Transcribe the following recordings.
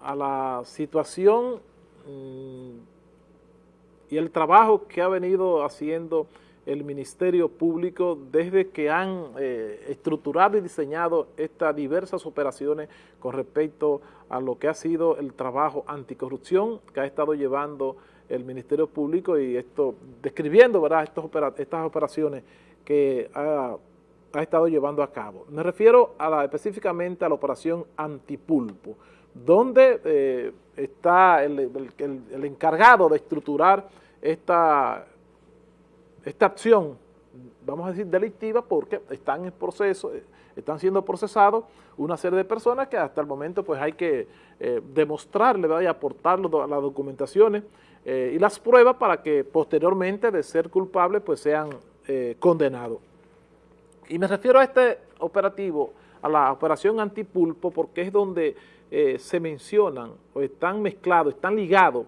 a la situación mm, y el trabajo que ha venido haciendo el Ministerio Público desde que han eh, estructurado y diseñado estas diversas operaciones con respecto a lo que ha sido el trabajo anticorrupción que ha estado llevando el Ministerio Público y esto describiendo ¿verdad? estas operaciones que ha, estado llevando a cabo. Me refiero específicamente a la operación antipulpo, donde eh, está el, encargado de estructurar esta esta acción, vamos a decir delictiva, porque están en proceso, eh, están siendo procesados una serie de personas que hasta el momento pues hay que eh, demostrarle y aportarle las documentaciones eh, y las pruebas para que posteriormente de ser culpables pues sean condenados. Y me refiero a este operativo, a la operación antipulpo, porque es donde se mencionan o están mezclados, están ligados,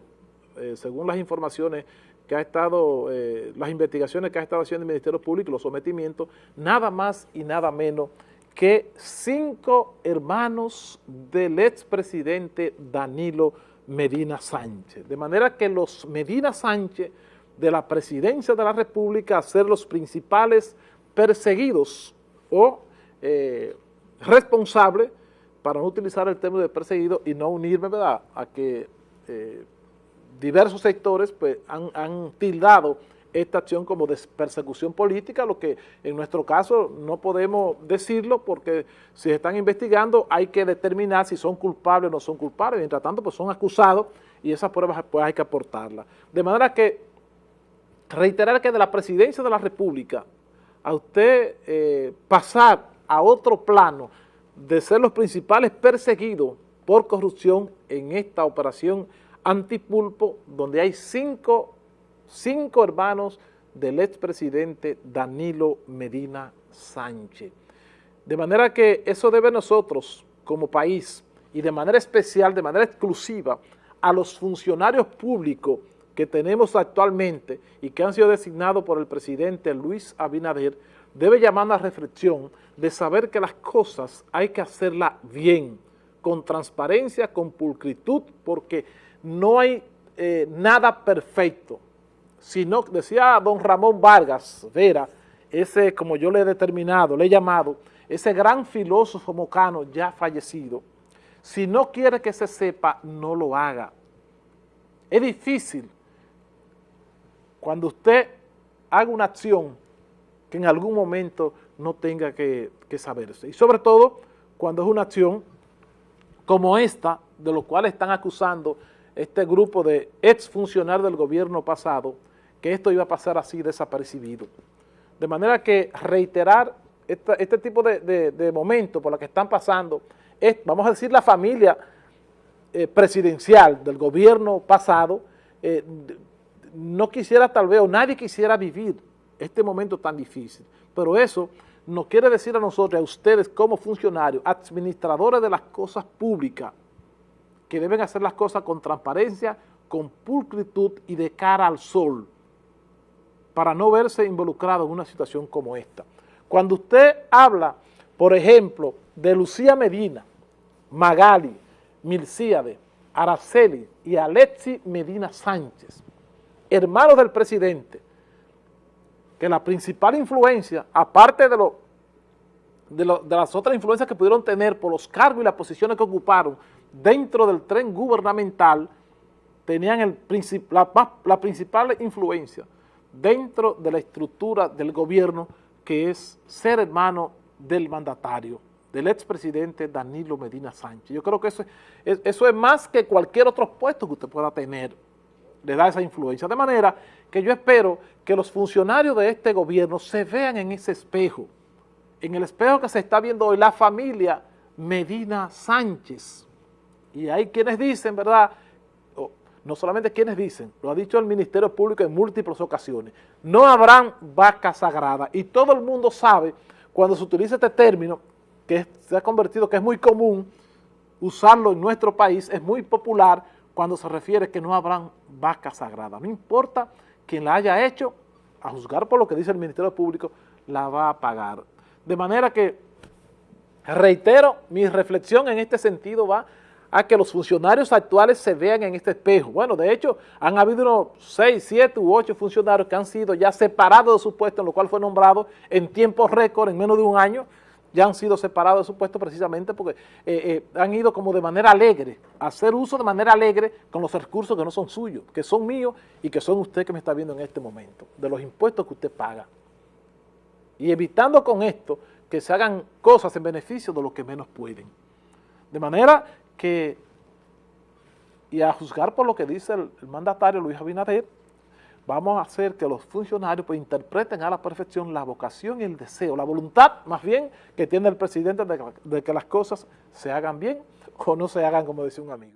según las informaciones que ha estado, eh, las investigaciones que ha estado haciendo el Ministerio Público, los sometimientos, nada más y nada menos que cinco hermanos del expresidente Danilo Medina Sánchez. De manera que los Medina Sánchez de la presidencia de la República ser los principales perseguidos o eh, responsables, para no utilizar el término de perseguido y no unirme a que eh, diversos sectores pues, han, tildado esta acción como de persecución política, lo que en nuestro caso no podemos decirlo porque si se están investigando hay que determinar si son culpables o no son culpables, mientras tanto pues son acusados y esas pruebas pues hay que aportarlas. De manera que reiterar que de la presidencia de la República a usted eh, pasar a otro plano de ser los principales perseguidos por corrupción en esta operación Antipulpo, donde hay cinco, cinco hermanos del expresidente Danilo Medina Sánchez. De manera que eso debe nosotros, como país, y de manera especial, de manera exclusiva, a los funcionarios públicos que tenemos actualmente y que han sido designados por el presidente Luis Abinader, debe llamar a reflexión de saber que las cosas hay que hacerlas bien, con transparencia, con pulcritud, porque no hay eh, nada perfecto, sino, decía don Ramón Vargas Vera, ese como yo le he determinado, le he llamado, ese gran filósofo mocano ya fallecido, si no quiere que se sepa, no lo haga. Es difícil cuando usted haga una acción que en algún momento no tenga que, saberse. Y sobre todo cuando es una acción como esta, de lo cual están acusando este grupo de exfuncionarios del gobierno pasado que esto iba a pasar así desapercibido. De manera que reiterar este tipo de, momentos por los que están pasando, vamos a decir la familia eh, presidencial del gobierno pasado, eh, no quisiera tal vez, o nadie quisiera vivir este momento tan difícil. Pero eso nos quiere decir a nosotros, a ustedes como funcionarios, administradores de las cosas públicas, que deben hacer las cosas con transparencia, con pulcritud y de cara al sol, para no verse involucrado en una situación como esta. Cuando usted habla, por ejemplo, de Lucía Medina, Magali, Milcíade, Araceli y Alexi Medina Sánchez, hermanos del presidente, que la principal influencia, aparte de, lo, de, las otras influencias que pudieron tener por los cargos y las posiciones que ocuparon, dentro del tren gubernamental tenían el la, la principal influencia dentro de la estructura del gobierno que es ser hermano del mandatario, del expresidente Danilo Medina Sánchez. Yo creo que eso es, eso es más que cualquier otro puesto que usted pueda tener, le da esa influencia. De manera que yo espero que los funcionarios de este gobierno se vean en ese espejo, en el espejo que se está viendo hoy la familia Medina Sánchez, y hay quienes dicen, ¿verdad?, no solamente quienes dicen, lo ha dicho el Ministerio Público en múltiples ocasiones, no habrán vacas sagradas. Y todo el mundo sabe, cuando se utiliza este término, que se ha convertido, que es muy común usarlo en nuestro país, es muy popular cuando se refiere que no habrán vacas sagradas. No importa quién la haya hecho, a juzgar por lo que dice el Ministerio Público, la va a pagar. De manera que, reitero, mi reflexión en este sentido va a que los funcionarios actuales se vean en este espejo. Bueno, de hecho, han habido unos 6, 7 u 8 funcionarios que han sido ya separados de su puesto, en lo cual fue nombrado en tiempo récord, en menos de un año, ya han sido separados de su puesto precisamente porque eh, eh, han ido como de manera alegre, a hacer uso de manera alegre con los recursos que no son suyos, que son míos y que son usted que me está viendo en este momento, de los impuestos que usted paga. Y evitando con esto que se hagan cosas en beneficio de los que menos pueden. De manera que, y a juzgar por lo que dice el, mandatario Luis Abinader, vamos a hacer que los funcionarios pues, interpreten a la perfección la vocación y el deseo, la voluntad más bien que tiene el presidente de, de que las cosas se hagan bien o no se hagan como decía un amigo.